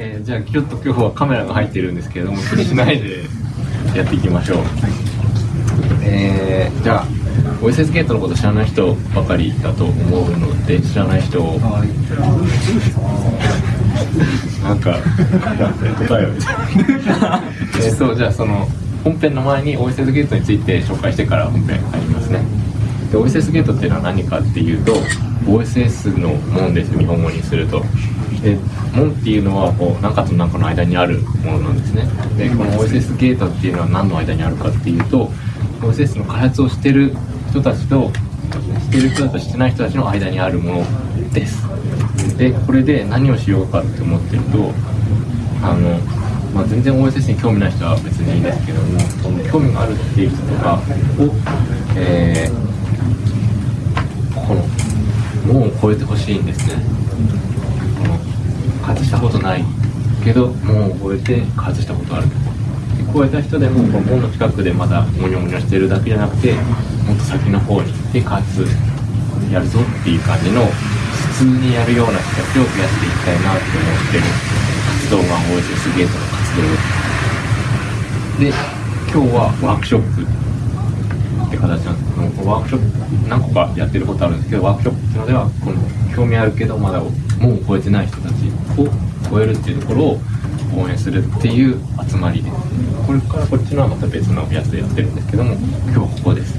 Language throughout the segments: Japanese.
えー、じゃあちょっと今日はカメラが入ってるんですけれども気にしないでやっていきましょう、えー、じゃあ OSS ゲートのこと知らない人ばかりだと思うので知らない人を。なんか答えを。えそうじゃあその本編の前に OSS ゲートについて紹介してから本編入りますね。で OSS ゲートっていうのは何かっていうと OSS の門です日本語にすると。で門っていうのはこう何かと何かの間にあるものなんですね。でこの OSS ゲートっていうのは何の間にあるかっていうと OSS の開発をしてる人たちとしてる人たちとしてない人たちの間にあるものです。でこれで何をしようかって思ってるとあの、まあ、全然 OSS に興味ない人は別にいいんですけども興味があるっていう人とかを、えー、この門を越えてほしいんですね。外したことないけど門を越えて外したことある超えた人でもこの門の近くでまだモニョモニョしてるだけじゃなくてもっと先の方に行ってかつやるぞっていう感じの普通にやるような人たちを増やしていきたいなって思ってる。活動が OSS ゲートの活動。で今日はワークショップって形なんですけどワークショップ何個かやってることあるんですけどワークショップっていうのではこの興味あるけどまだ門を超えてない人たちを超えるっていうところを応援するっていう集まりですこれからこっちのはまた別のやつでやってるんですけども今日はここです。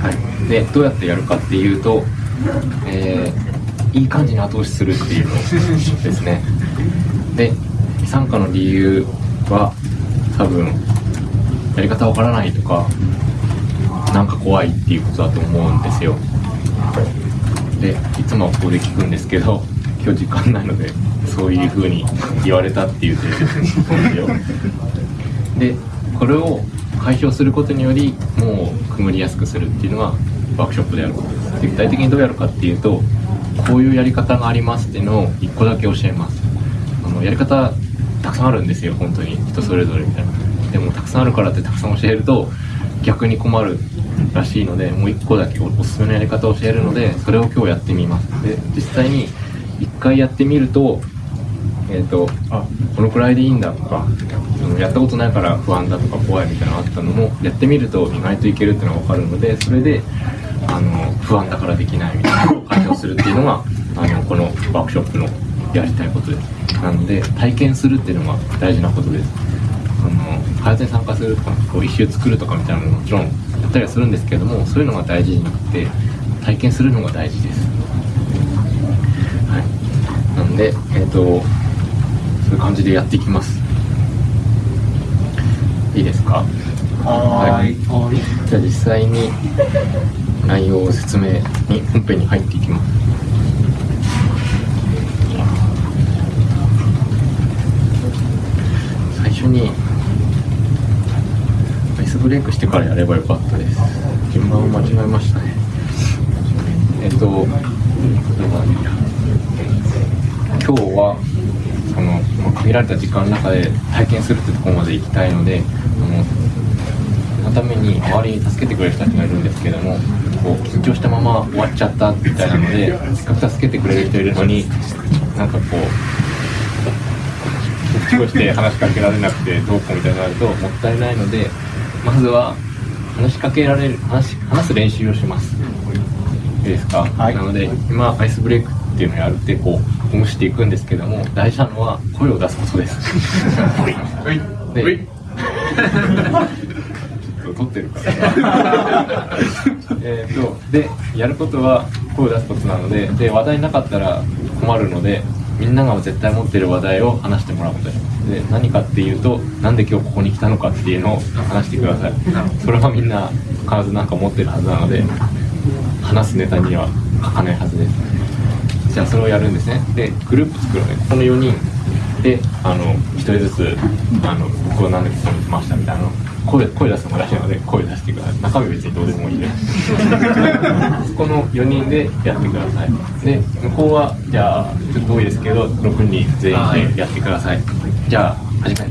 はい。でどうやってやるかっていうと、えー、いい感じに後押しするっていうのですね。で参加の理由は多分やり方わからないとかなんか怖いっていうことだと思うんですよ。でいつもここで聞くんですけど今日時間ないのでそういう風に言われたっていう定説ですよ。でこれを解消することによりもうくぐりやすくするっていうのがワークショップでやることです。具体的にどうやるかっていうとこういうやり方がありますっていうのを1個だけ教えます。あのやり方たくさんあるんですよ本当に。人それぞれみたいな。でもたくさんあるからってたくさん教えると逆に困るらしいのでもう1個だけおすすめのやり方を教えるのでそれを今日やってみます。で実際に1回やってみるとえっ、ー、とあこのくらいでいいんだとかやったことないから不安だとか怖いみたいなのがあったのもやってみると意外といけるっていうのが分かるのでそれであの不安だからできないみたいなのを解消するっていうのが あのこのワークショップのやりたいことです。なので体験するっていうのが大事なことですあの開発に参加するとかこう一周作るとかみたいなのももちろんやったりはするんですけれどもそういうのが大事じゃなくて体験するのが大事です。はい。なんでえっ、ー、とそういう感じでやっていきます。いいですか？はい、はい、じゃあ実際に内容を説明に本編に入っていきます。最初にスブレイクしてからやればよかったです。順番を間違えましたね。えっと今日はその限られた時間の中で体験するってとこまで行きたいのでそのために周りに助けてくれる人たちがいるんですけどもこう緊張したまま終わっちゃったみたいなのでせっかく助けてくれる人いるのになんかこう口をして話しかけられなくてどうこうみたいになるともったいないのでまずは話しかけられる話話す練習をします。いいですか、はい、なので今アイスブレイクっていうのをやるってこうほぐしていくんですけども大事なのは声を出すことです。で撮ってるから。えっとでやることは声を出すことなのでで話題なかったら困るのでみんなが絶対持ってる話題を話してもらうことで何かっていうとなんで今日ここに来たのかっていうのを話してください。それはみんな必ず何か持ってるはずなので話すネタには書かないはずです。じゃあそれをやるんですね。でグループ作るのでこの4人であの1人ずつあの僕は何でここに来ましたみたいなの声声出すのも大事なので声出してください。中身別にどうでもいいで。す この4人でやってください。で向こうはじゃあちょっと多いですけど6人全員でやってください。じゃあ始め